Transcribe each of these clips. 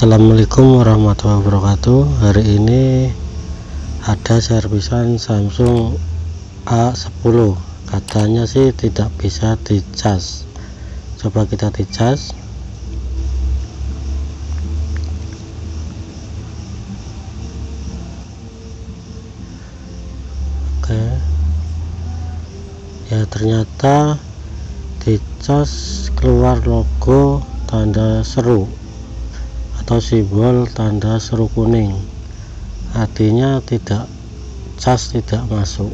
Assalamualaikum warahmatullahi wabarakatuh. Hari ini ada servisan Samsung A10 katanya sih tidak bisa dicas coba kita dicas oke. Ya ternyata dicas keluar logo tanda seru atau simbol tanda seru kuning. Artinya tidak cas tidak masuk.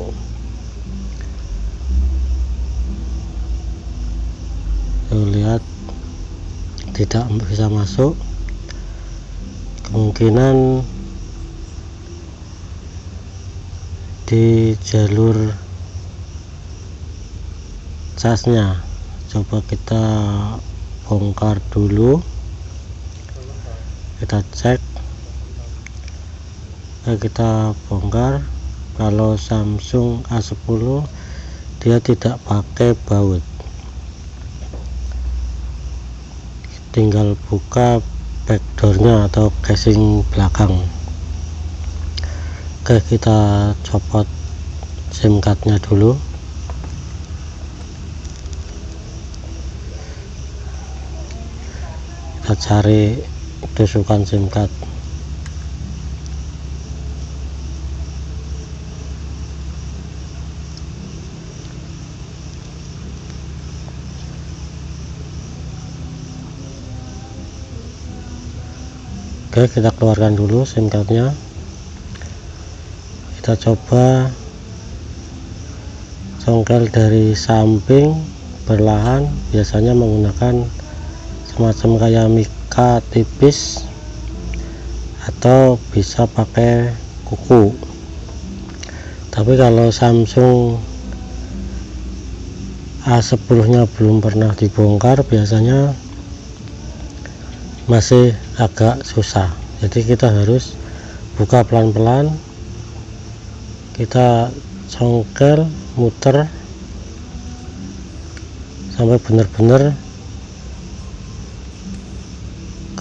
Lihat tidak bisa masuk. Kemungkinan di jalur casnya. Coba kita bongkar dulu kita cek. Kita bongkar. Kalau Samsung A10 dia tidak pakai baut. Tinggal buka backdoornya atau casing belakang. Oke kita copot sim cardnya dulu. Kita cari tusukan sim card. Oke kita keluarkan dulu sim cardnya. Kita coba congkel dari samping perlahan biasanya menggunakan semacam kayak mika tipis atau bisa pakai kuku. Tapi kalau Samsung A10 nya belum pernah dibongkar biasanya masih agak susah. Jadi kita harus buka pelan-pelan kita congkel muter sampai benar-benar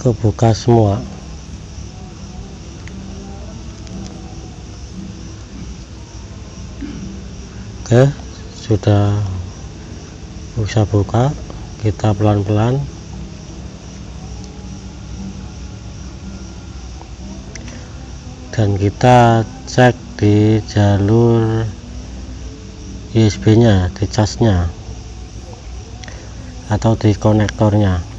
kebuka semua. Oke sudah bisa buka kita pelan-pelan. Dan kita cek di jalur USB nya di casnya atau di konektornya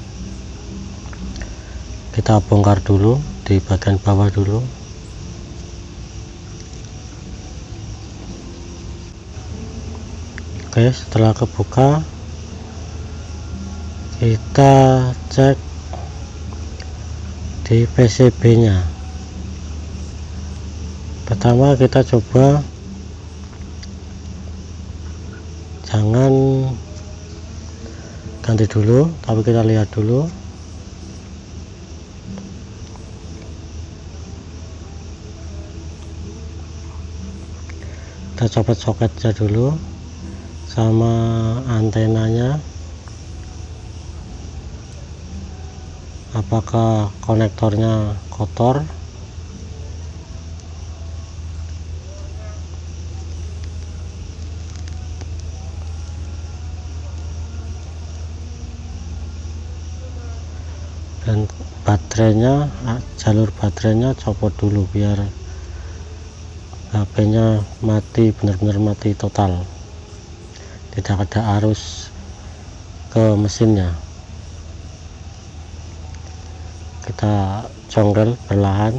kita bongkar dulu di bagian bawah dulu. Oke setelah kebuka kita cek di PCB nya pertama kita coba. Jangan ganti dulu tapi kita lihat dulu kita copot soketnya dulu sama antenanya. Apakah konektornya kotor? Dan baterainya jalur baterainya copot dulu biar HP nya mati benar-benar mati total. Tidak ada arus ke mesinnya. Kita congkel perlahan.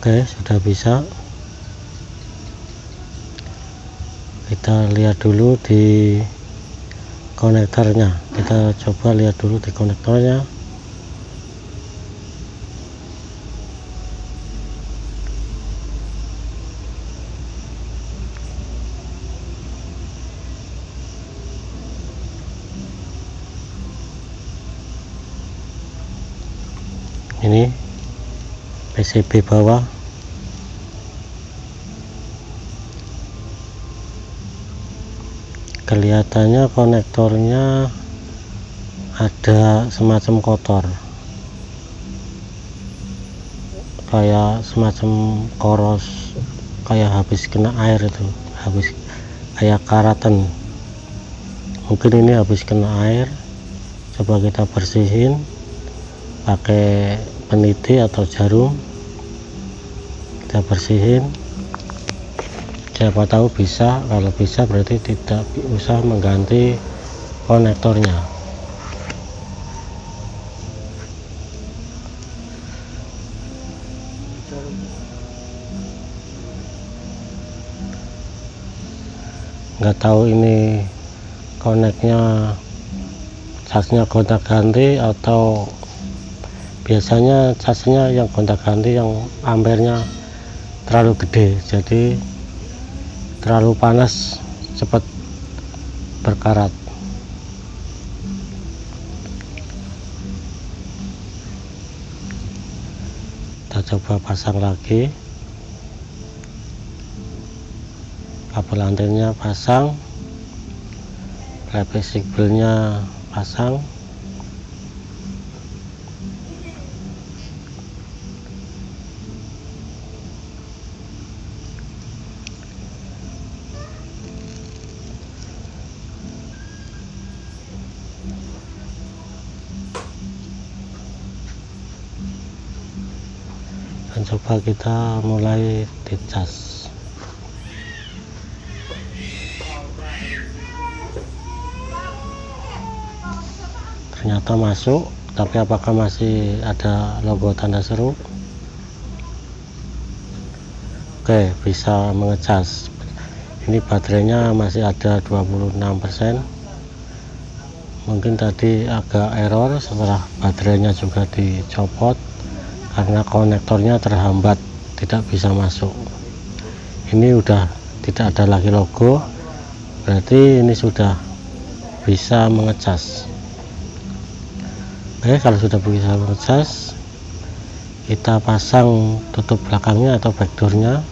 Oke sudah bisa kita lihat dulu di konektornya. Kita coba lihat dulu di konektornya. Ini PCB bawah kelihatannya konektornya ada semacam kotor. Kayak semacam koros kayak habis kena air itu habis kayak karatan. Mungkin ini habis kena air coba kita bersihin pakai peniti atau jarum kita bersihin siapa tahu bisa kalau bisa berarti tidak usah mengganti konektornya. Nggak tahu ini koneknya casnya gonta ganti atau biasanya casnya yang gonta ganti yang ampernya terlalu gede. Jadi terlalu panas cepat berkarat. Kita coba pasang lagi. Kabel antennya pasang. Playback signalnya pasang dan coba kita mulai dicas. Ternyata masuk tapi apakah masih ada logo tanda seru? Oke bisa mengecas. Ini baterainya masih ada 26% mungkin tadi agak error setelah baterainya juga dicopot karena konektornya terhambat tidak bisa masuk. Ini udah tidak ada lagi logo berarti ini sudah bisa mengecas. Oke kalau sudah bisa ngecas kita pasang tutup belakangnya atau backdoornya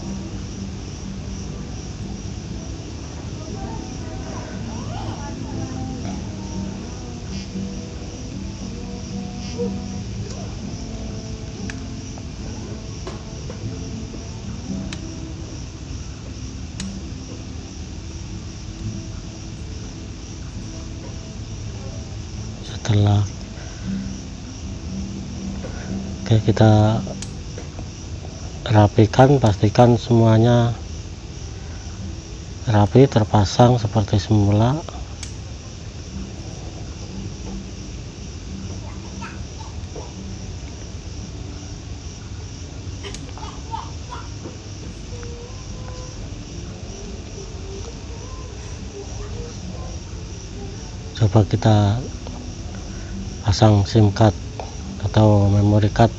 setelah oke kita rapikan pastikan semuanya rapi terpasang seperti semula. Coba kita pasang sim card atau memory card.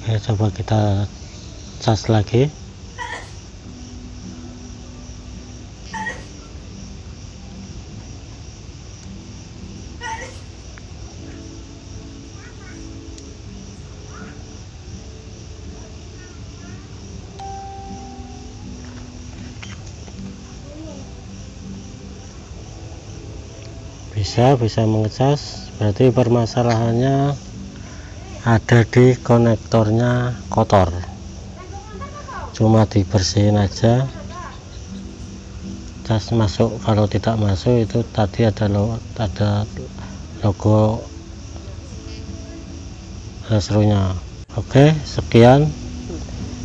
Oke, coba kita cas lagi bisa bisa mengecas berarti permasalahannya ada di konektornya kotor. Cuma dibersihin aja. Cas masuk kalau tidak masuk itu tadi ada lo, ada logo serunya. Oke sekian.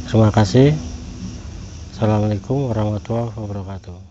Terima kasih. Assalamualaikum warahmatullahi wabarakatuh